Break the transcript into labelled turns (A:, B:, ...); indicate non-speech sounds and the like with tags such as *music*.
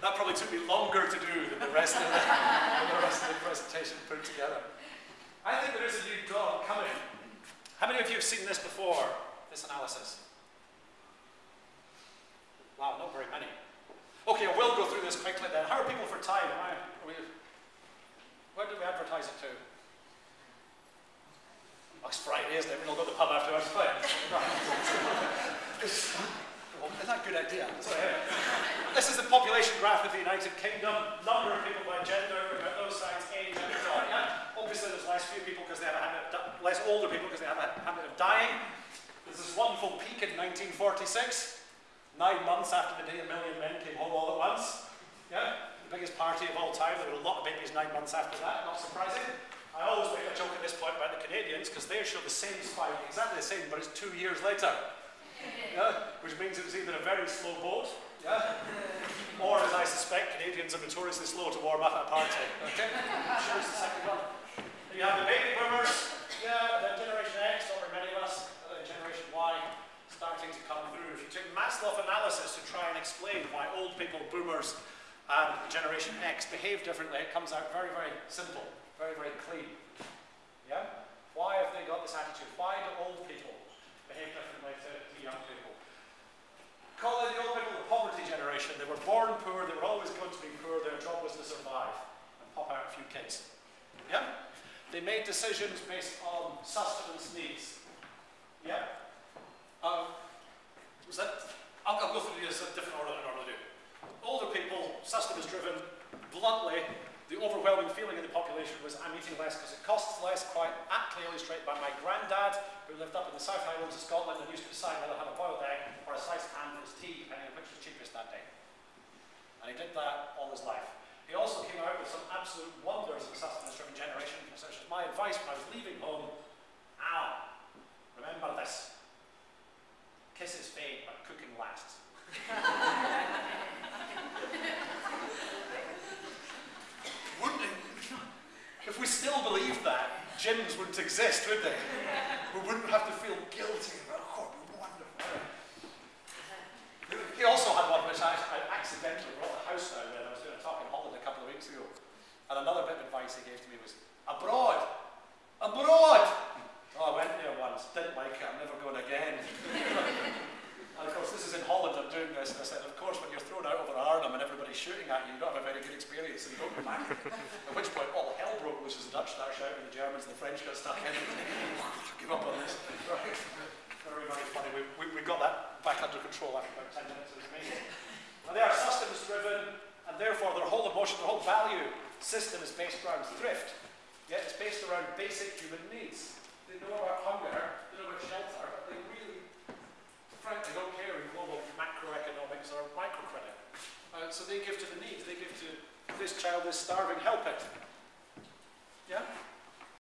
A: that probably took me longer to do than the rest of the, the, rest of the presentation put together. I think there is a new dawn coming. How many of you have seen this before, this analysis? Wow, not very many. Okay, I will go through this quickly then. How are people for time? Why we, where do we advertise it to? Oh, it's Friday, isn't it? We'll go to the pub afterwards. *laughs* *laughs* That good idea? This is the population graph of the United Kingdom. Number of people by gender, about those sides, age, and so on. Obviously, there's less few people because they have a habit of less older people because they have a habit of dying. There's this wonderful peak in 1946, nine months after the day a million men came home all at once. Yeah? The biggest party of all time. There were a lot of babies nine months after that, not surprising. I always make a joke at this point about the Canadians because they show the same spike, exactly the same, but it's two years later. Yeah? Which means it was either a very slow boat, yeah? or as I suspect, Canadians are notoriously slow to warm up at a party. *laughs* Okay? Sure, it's the second one. You have the baby boomers, yeah, then Generation X, not very many of us, and then Generation Y starting to come through. If you take Maslow analysis to try and explain why old people, boomers, and Generation X behave differently, it comes out very, very simple, very, very clean. Yeah? Why have they got this attitude? Why do old people behave differently to, to young people? Call it the old people the poverty generation. They were born poor, they were always going to be poor, their job was to survive and pop out a few kids. Yeah? They made decisions based on sustenance needs. Yeah? Um, was that? I'll, I'll go through these in a different order than I normally do. Older people, sustenance driven, bluntly, the overwhelming feeling in the population was I'm eating less because it costs less, quite aptly illustrated by my granddad, who lived up in the South Highlands of Scotland and used to decide whether to have a boiled egg or a sliced ham for his tea, depending on which was cheapest that day. And he did that all his life. He also came out with some absolute wonders of the sustenance-driven generation, such as my advice when I was leaving home, Al, remember this. Kisses fade, but cooking lasts. *laughs* Wouldn't it if we still believed that, gyms wouldn't exist, would they? We wouldn't have to feel guilty about, oh, it'd be wonderful. He also had one which I, I accidentally brought the house down when I was doing a talk in Holland a couple of weeks ago. And another bit of advice he gave to me was, abroad, abroad. Oh, I went there once, didn't like it, I'm never going again. and of course, this is in Holland, I'm doing this, and I said, of course, when you're thrown out over Arnhem and everybody's shooting at you, you don't have a very good experience, you don't go back. at which point, all hell broke loose as the Dutch started shouting, the Germans and the French got stuck in. *laughs* Give up on this. Very, very funny. We, we, we got that back under control after about 10 minutes. It was amazing. And they are sustenance driven, and therefore their whole emotion, their whole value system is based around thrift. Yeah, it's based around basic human needs. They know about hunger, they know about shelter, but they really, frankly, don't care in global macroeconomics or microcredit. Uh, so they give to the needs. They give to this child is starving, help it. Yeah?